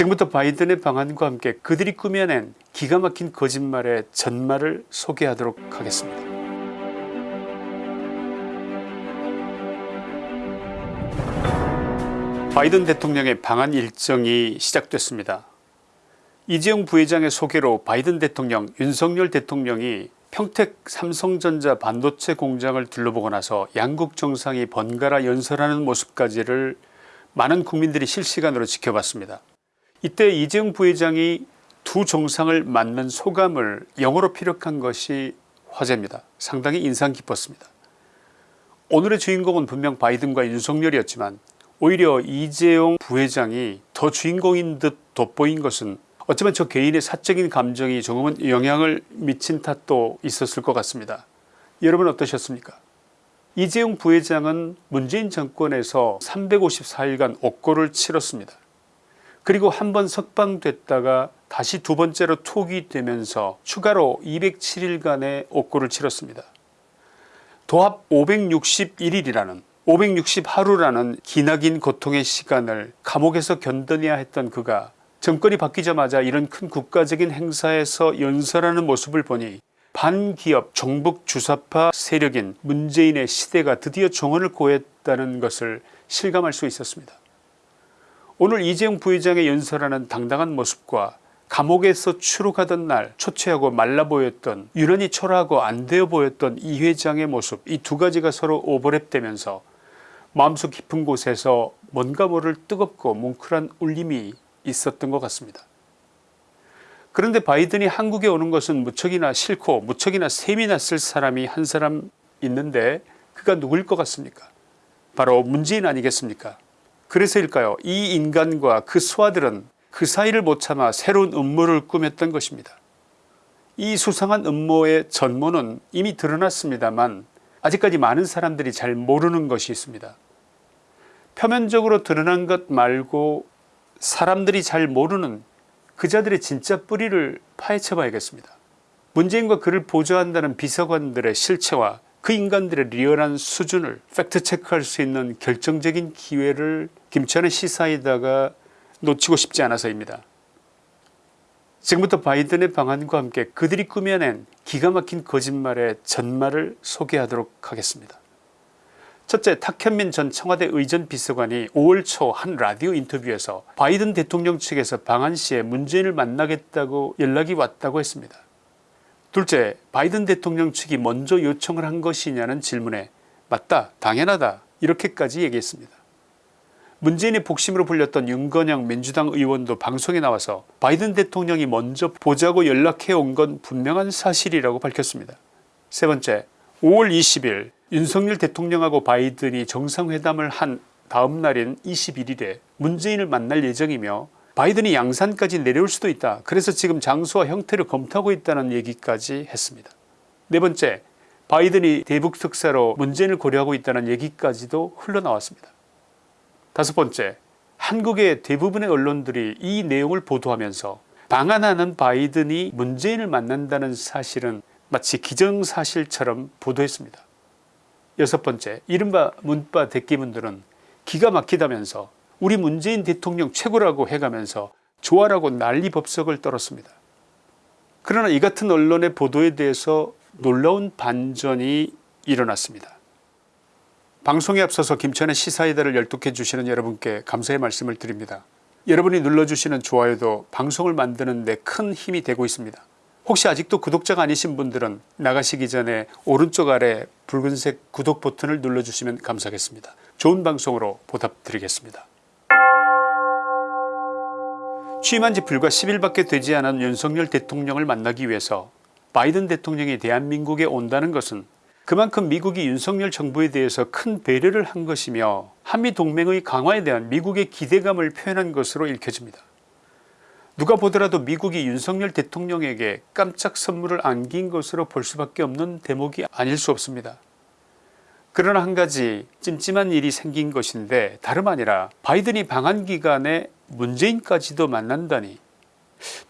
지금부터 바이든의 방안과 함께 그들이 꾸며낸 기가 막힌 거짓말의 전말을 소개하도록 하겠습니다. 바이든 대통령의 방한 일정이 시작됐습니다. 이재용 부회장의 소개로 바이든 대통령 윤석열 대통령이 평택 삼성전자 반도체 공장을 둘러보고 나서 양국 정상이 번갈아 연설하는 모습까지를 많은 국민들이 실시간으로 지켜봤습니다. 이때 이재용 부회장이 두 정상을 만난 소감을 영어로 피력한 것이 화제입니다. 상당히 인상 깊었습니다. 오늘의 주인공은 분명 바이든과 윤석열이었지만 오히려 이재용 부회장이 더 주인공인 듯 돋보인 것은 어쩌면 저 개인의 사적인 감정이 조금은 영향을 미친 탓도 있었을 것 같습니다. 여러분 어떠셨습니까 이재용 부회장은 문재인 정권에서 354일간 옥고를 치렀습니다. 그리고 한 번 석방됐다가 다시 두 번째로 투기되면서 추가로 207일간의 옥고를 치렀습니다. 도합 561일이라는 560하루라는 기나긴 고통의 시간을 감옥에서 견뎌내야 했던 그가 정권이 바뀌자마자 이런 큰 국가적인 행사에서 연설하는 모습을 보니 반기업 종북 주사파 세력인 문재인의 시대가 드디어 종언을 고했다는 것을 실감할 수 있었습니다. 오늘 이재용 부회장의 연설하는 당당한 모습과 감옥에서 추록하던 날 초췌하고 말라 보였던 유난히 초라하고 안되어 보였던 이 회장의 모습 이 두 가지가 서로 오버랩되면서 마음속 깊은 곳에서 뭔가 모를 뜨겁고 뭉클한 울림이 있었던 것 같습니다. 그런데 바이든이 한국에 오는 것은 무척이나 싫고 무척이나 셈이 났을 사람이 한 사람 있는데 그가 누구일 것 같습니까 바로 문재인 아니겠습니까 그래서일까요 이 인간과 그 수하들은 그 사이를 못 참아 새로운 음모를 꾸몄던 것입니다. 이 수상한 음모의 전모는 이미 드러났습니다만 아직까지 많은 사람들이 잘 모르는 것이 있습니다. 표면적으로 드러난 것 말고 사람들이 잘 모르는 그자들의 진짜 뿌리를 파헤쳐 봐야겠습니다. 문재인과 그를 보조한다는 비서관들의 실체와 그 인간들의 리얼한 수준을 팩트체크할 수 있는 결정적인 기회를 김천의 시사에다가 놓치고 싶지 않아서입니다. 지금부터 바이든의 방안과 함께 그들이 꾸며낸 기가 막힌 거짓말의 전말을 소개하도록 하겠습니다. 첫째 탁현민 전 청와대 의전 비서관이 5월 초 한 라디오 인터뷰에서 바이든 대통령 측에서 방한 시에 문재인을 만나겠다고 연락이 왔다고 했습니다. 둘째 바이든 대통령 측이 먼저 요청을 한 것이냐는 질문에 맞다 당연하다 이렇게까지 얘기했습니다. 문재인의 복심으로 불렸던 윤건영 민주당 의원도 방송에 나와서 바이든 대통령이 먼저 보자고 연락해 온 건 분명한 사실이라고 밝혔습니다. 세 번째 5월 20일 윤석열 대통령하고 바이든이 정상회담을 한 다음 날인 21일에 문재인을 만날 예정이며 바이든이 양산까지 내려올 수도 있다. 그래서 지금 장소와 형태를 검토하고 있다는 얘기까지 했습니다. 네 번째 바이든이 대북 특사로 문재인을 고려하고 있다는 얘기까지도 흘러나왔습니다. 다섯 번째 한국의 대부분의 언론들이 이 내용을 보도하면서 방한하는 바이든이 문재인을 만난다는 사실은 마치 기정사실처럼 보도했습니다. 여섯 번째 이른바 문바 대기문들은 기가 막히다면서 우리 문재인 대통령 최고라고 해가면서 좋아라고 난리 법석을 떨었습니다. 그러나 이 같은 언론의 보도에 대해서 놀라운 반전이 일어났습니다. 방송에 앞서서 김천의 시사이다를 열독해 주시는 여러분께 감사의 말씀을 드립니다. 여러분이 눌러주시는 좋아요도 방송을 만드는 데 큰 힘이 되고 있습니다. 혹시 아직도 구독자가 아니신 분들은 나가시기 전에 오른쪽 아래 붉은색 구독 버튼을 눌러주시면 감사하겠습니다. 좋은 방송으로 보답드리겠습니다. 취임한 지 불과 10일밖에 되지 않은 윤석열 대통령을 만나기 위해서 바이든 대통령이 대한민국에 온다는 것은 그만큼 미국이 윤석열 정부에 대해서 큰 배려를 한 것이며 한미동맹의 강화에 대한 미국의 기대감을 표현한 것으로 읽혀집니다. 누가 보더라도 미국이 윤석열 대통령에게 깜짝 선물을 안긴 것으로 볼 수밖에 없는 대목이 아닐 수 없습니다. 그러나 한 가지 찜찜한 일이 생긴 것인데 다름 아니라 바이든이 방한 기간에 문재인까지도 만난다니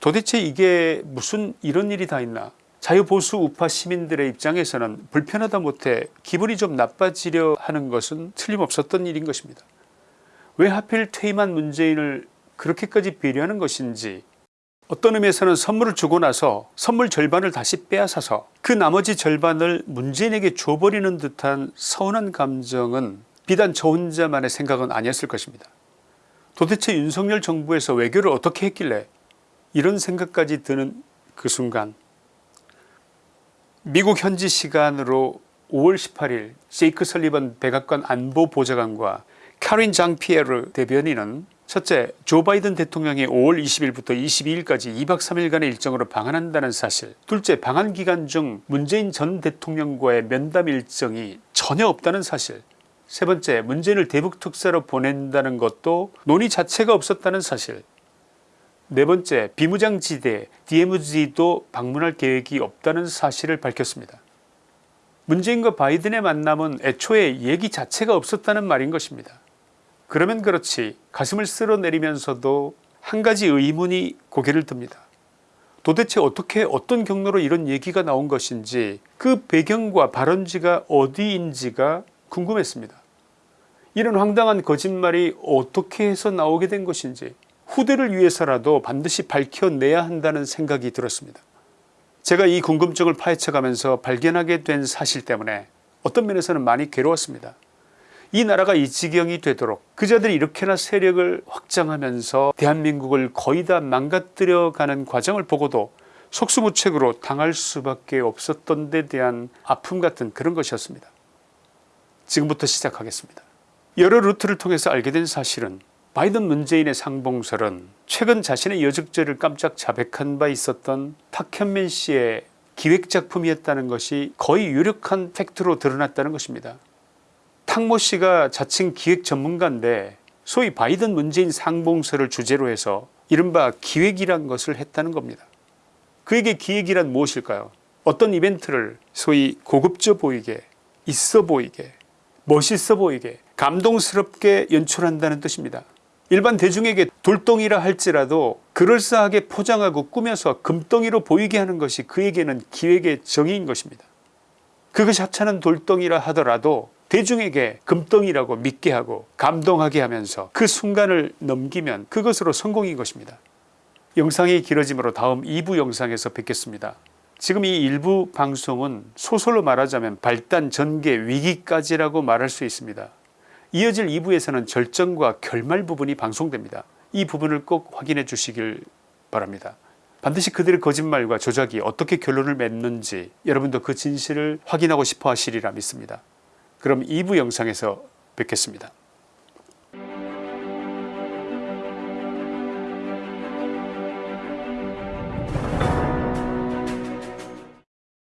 도대체 이게 무슨 이런 일이 다 있나 자유보수 우파 시민들의 입장에서는 불편하다 못해 기분이 좀 나빠지려 하는 것은 틀림없었던 일인 것입니다. 왜 하필 퇴임한 문재인을 그렇게까지 배려하는 것인지 어떤 의미에서는 선물을 주고 나서 선물 절반을 다시 빼앗아서 그 나머지 절반을 문재인에게 줘버리는 듯한 서운한 감정은 비단 저 혼자만의 생각은 아니었을 것입니다. 도대체 윤석열 정부에서 외교를 어떻게 했길래 이런 생각까지 드는 그 순간 미국 현지 시간으로 5월 18일 제이크 설리번 백악관 안보보좌관과 카린 장피에르 대변인은 첫째 조 바이든 대통령이 5월 20일부터 22일까지 2박 3일간의 일정으로 방한한다는 사실. 둘째 방한 기간 중 문재인 전 대통령과의 면담 일정이 전혀 없다는 사실. 세 번째 문재인을 대북 특사로 보낸다는 것도 논의 자체가 없었다는 사실 네 번째 비무장지대 DMZ도 방문할 계획이 없다는 사실을 밝혔습니다. 문재인과 바이든의 만남은 애초에 얘기 자체가 없었다는 말인 것입니다. 그러면 그렇지 가슴을 쓸어내리면서도 한 가지 의문이 고개를 듭니다. 도대체 어떻게 어떤 경로로 이런 얘기가 나온 것인지 그 배경과 발원지가 어디인지가 궁금했습니다. 이런 황당한 거짓말이 어떻게 해서 나오게 된 것인지 후대를 위해서라도 반드시 밝혀내야 한다는 생각이 들었습니다. 제가 이 궁금증을 파헤쳐가면서 발견하게 된 사실 때문에 어떤 면에서는 많이 괴로웠습니다. 이 나라가 이 지경이 되도록 그자들이 이렇게나 세력을 확장하면서 대한민국을 거의 다 망가뜨려 가는 과정을 보고도 속수무책으로 당할 수밖에 없었던 데 대한 아픔 같은 그런 것이었습니다. 지금부터 시작하겠습니다. 여러 루트를 통해서 알게 된 사실은 바이든 문재인의 상봉설은 최근 자신의 여적죄를 깜짝 자백한 바 있었던 탁현민 씨의 기획작품이었다는 것이 거의 유력한 팩트로 드러났다는 것입니다. 탁모 씨가 자칭 기획 전문가인데 소위 바이든 문재인 상봉설을 주제로 해서 이른바 기획이란 것을 했다는 겁니다. 그에게 기획이란 무엇일까요 어떤 이벤트를 소위 고급져 보이게 있어 보이게 멋있어 보이게 감동스럽게 연출한다는 뜻입니다. 일반 대중에게 돌덩이라 할지라도 그럴싸하게 포장하고 꾸며서 금덩이로 보이게 하는 것이 그에게는 기획의 정의인 것입니다. 그것이 하찮은 돌덩이라 하더라도 대중에게 금덩이라고 믿게 하고 감동하게 하면서 그 순간을 넘기면 그것으로 성공인 것입니다. 영상이 길어지므로 다음 2부 영상에서 뵙겠습니다. 지금 이 일부 방송은 소설로 말하자면 발단 전개 위기까지라고 말할 수 있습니다. 이어질 2부에서는 절정과 결말 부분이 방송됩니다. 이 부분을 꼭 확인해 주시길 바랍니다. 반드시 그들의 거짓말과 조작이 어떻게 결론을 맺는지 여러분도 그 진실을 확인하고 싶어 하시리라 믿습니다. 그럼 2부 영상에서 뵙겠습니다.